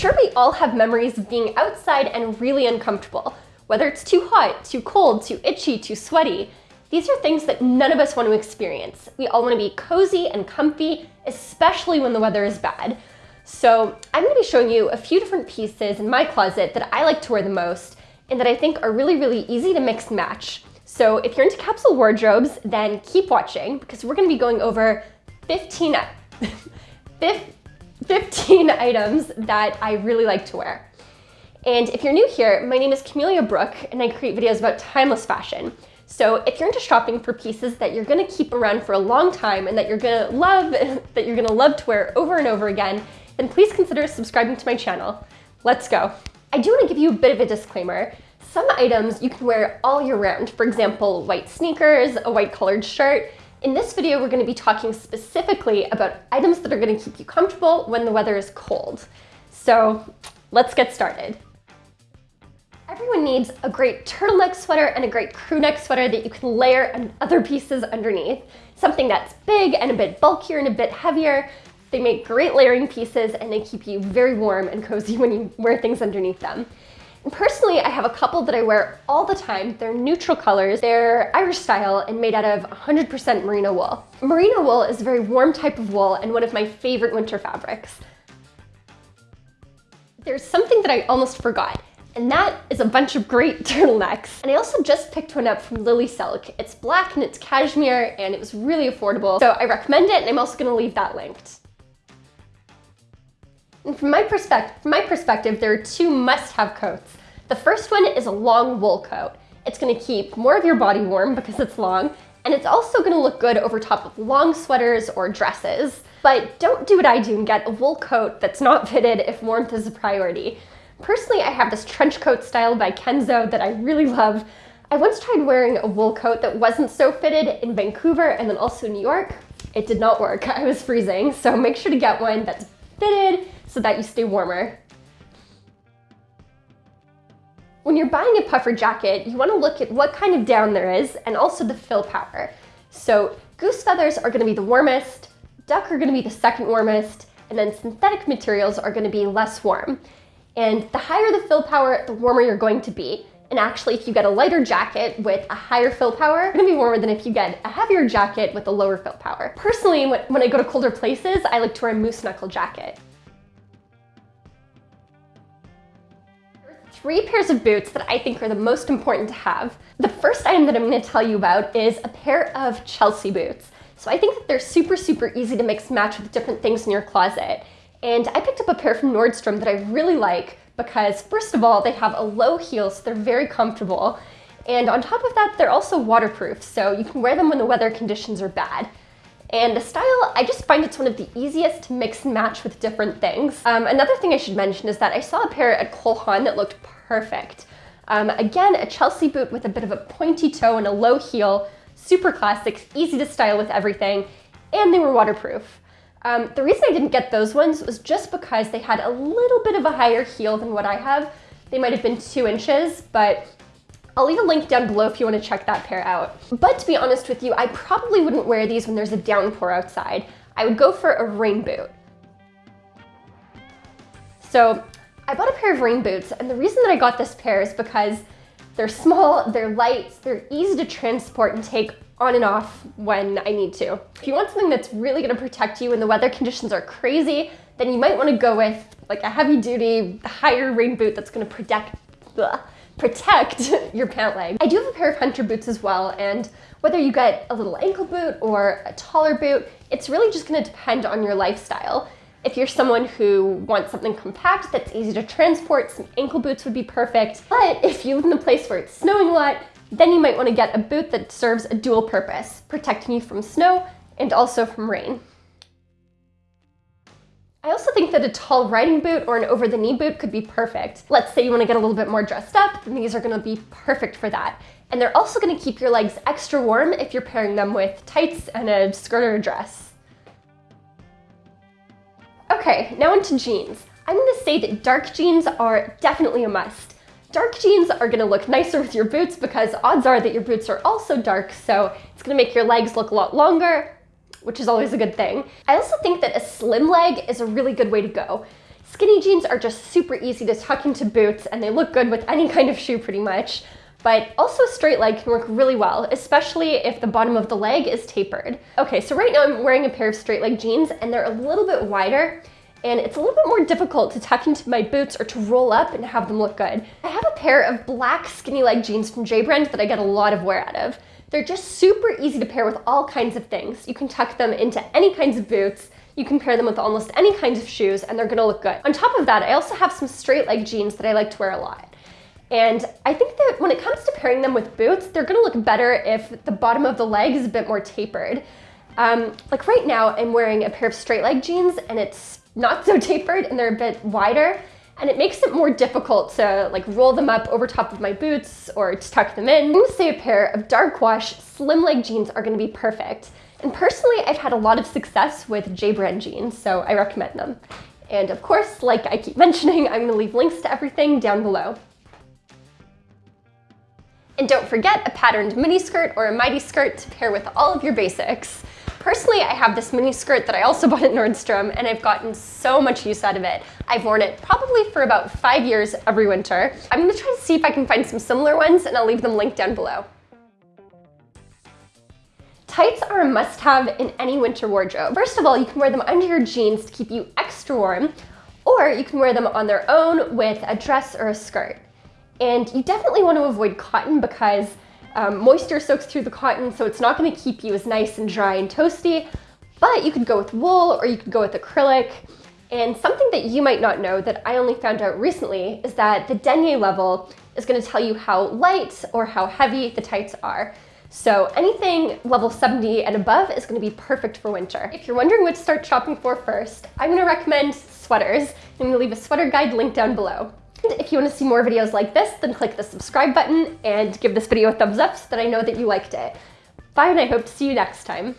sure we all have memories of being outside and really uncomfortable, whether it's too hot, too cold, too itchy, too sweaty. These are things that none of us want to experience. We all want to be cozy and comfy, especially when the weather is bad. So I'm going to be showing you a few different pieces in my closet that I like to wear the most and that I think are really, really easy to mix and match. So if you're into capsule wardrobes, then keep watching because we're going to be going over 15, 15 items that I really like to wear. And if you're new here, my name is Camelia Brooke and I create videos about timeless fashion. So if you're into shopping for pieces that you're gonna keep around for a long time and that you're gonna love, that you're gonna love to wear over and over again, then please consider subscribing to my channel. Let's go. I do wanna give you a bit of a disclaimer. Some items you can wear all year round. For example, white sneakers, a white colored shirt. In this video, we're gonna be talking specifically about items that are gonna keep you comfortable when the weather is cold. So let's get started. Everyone needs a great turtleneck sweater and a great crewneck sweater that you can layer and other pieces underneath. Something that's big and a bit bulkier and a bit heavier. They make great layering pieces and they keep you very warm and cozy when you wear things underneath them. Personally, I have a couple that I wear all the time. They're neutral colors. They're Irish style and made out of 100% merino wool. Merino wool is a very warm type of wool and one of my favorite winter fabrics. There's something that I almost forgot. And that is a bunch of great turtlenecks. And I also just picked one up from Lily Silk. It's black and it's cashmere and it was really affordable. So I recommend it and I'm also gonna leave that linked. And from my, perspective, from my perspective, there are two must-have coats. The first one is a long wool coat. It's gonna keep more of your body warm because it's long, and it's also gonna look good over top of long sweaters or dresses. But don't do what I do and get a wool coat that's not fitted if warmth is a priority. Personally, I have this trench coat style by Kenzo that I really love. I once tried wearing a wool coat that wasn't so fitted in Vancouver and then also New York. It did not work, I was freezing, so make sure to get one that's fitted so that you stay warmer. When you're buying a puffer jacket, you wanna look at what kind of down there is and also the fill power. So goose feathers are gonna be the warmest, duck are gonna be the second warmest, and then synthetic materials are gonna be less warm. And the higher the fill power, the warmer you're going to be. And actually, if you get a lighter jacket with a higher fill power, you're gonna be warmer than if you get a heavier jacket with a lower fill power. Personally, when I go to colder places, I like to wear a Moose Knuckle jacket. Three pairs of boots that I think are the most important to have. The first item that I'm gonna tell you about is a pair of Chelsea boots. So I think that they're super, super easy to mix match with different things in your closet. And I picked up a pair from Nordstrom that I really like because first of all, they have a low heel, so they're very comfortable. And on top of that, they're also waterproof, so you can wear them when the weather conditions are bad. And the style, I just find it's one of the easiest to mix and match with different things. Um, another thing I should mention is that I saw a pair at Cole Haan that looked perfect. Um, again, a Chelsea boot with a bit of a pointy toe and a low heel, super classic, easy to style with everything, and they were waterproof. Um, the reason I didn't get those ones was just because they had a little bit of a higher heel than what I have. They might have been two inches, but I'll leave a link down below if you want to check that pair out. But to be honest with you, I probably wouldn't wear these when there's a downpour outside. I would go for a rain boot. So I bought a pair of rain boots, and the reason that I got this pair is because they're small, they're light, they're easy to transport and take on and off when I need to. If you want something that's really gonna protect you when the weather conditions are crazy, then you might wanna go with like a heavy duty, higher rain boot that's gonna protect, protect your pant leg. I do have a pair of hunter boots as well, and whether you get a little ankle boot or a taller boot, it's really just gonna depend on your lifestyle. If you're someone who wants something compact that's easy to transport, some ankle boots would be perfect. But if you live in a place where it's snowing a lot, then you might want to get a boot that serves a dual purpose, protecting you from snow and also from rain. I also think that a tall riding boot or an over-the-knee boot could be perfect. Let's say you want to get a little bit more dressed up, then these are going to be perfect for that. And they're also going to keep your legs extra warm if you're pairing them with tights and a skirt or a dress. Okay, now into jeans. I'm going to say that dark jeans are definitely a must. Dark jeans are gonna look nicer with your boots because odds are that your boots are also dark, so it's gonna make your legs look a lot longer, which is always a good thing. I also think that a slim leg is a really good way to go. Skinny jeans are just super easy to tuck into boots and they look good with any kind of shoe pretty much. But also a straight leg can work really well, especially if the bottom of the leg is tapered. Okay, so right now I'm wearing a pair of straight leg jeans and they're a little bit wider and it's a little bit more difficult to tuck into my boots or to roll up and have them look good. I have a pair of black skinny leg jeans from J Brand that I get a lot of wear out of. They're just super easy to pair with all kinds of things. You can tuck them into any kinds of boots, you can pair them with almost any kinds of shoes and they're gonna look good. On top of that, I also have some straight leg jeans that I like to wear a lot. And I think that when it comes to pairing them with boots, they're gonna look better if the bottom of the leg is a bit more tapered. Um, like right now, I'm wearing a pair of straight leg jeans and it's not so tapered and they're a bit wider and it makes it more difficult to like roll them up over top of my boots or to tuck them in. I'm gonna say a pair of dark wash slim leg jeans are gonna be perfect. And personally, I've had a lot of success with J brand jeans, so I recommend them. And of course, like I keep mentioning, I'm gonna leave links to everything down below. And don't forget a patterned mini skirt or a midi skirt to pair with all of your basics. Personally, I have this mini skirt that I also bought at Nordstrom and I've gotten so much use out of it. I've worn it probably for about five years every winter. I'm gonna try to see if I can find some similar ones and I'll leave them linked down below. Tights are a must-have in any winter wardrobe. First of all, you can wear them under your jeans to keep you extra warm, or you can wear them on their own with a dress or a skirt. And you definitely want to avoid cotton because um, moisture soaks through the cotton, so it's not gonna keep you as nice and dry and toasty, but you could go with wool or you could go with acrylic. And something that you might not know that I only found out recently is that the denier level is gonna tell you how light or how heavy the tights are. So anything level 70 and above is gonna be perfect for winter. If you're wondering what to start shopping for first, I'm gonna recommend sweaters. I'm gonna leave a sweater guide link down below. And if you wanna see more videos like this, then click the subscribe button and give this video a thumbs up so that I know that you liked it. Bye and I hope to see you next time.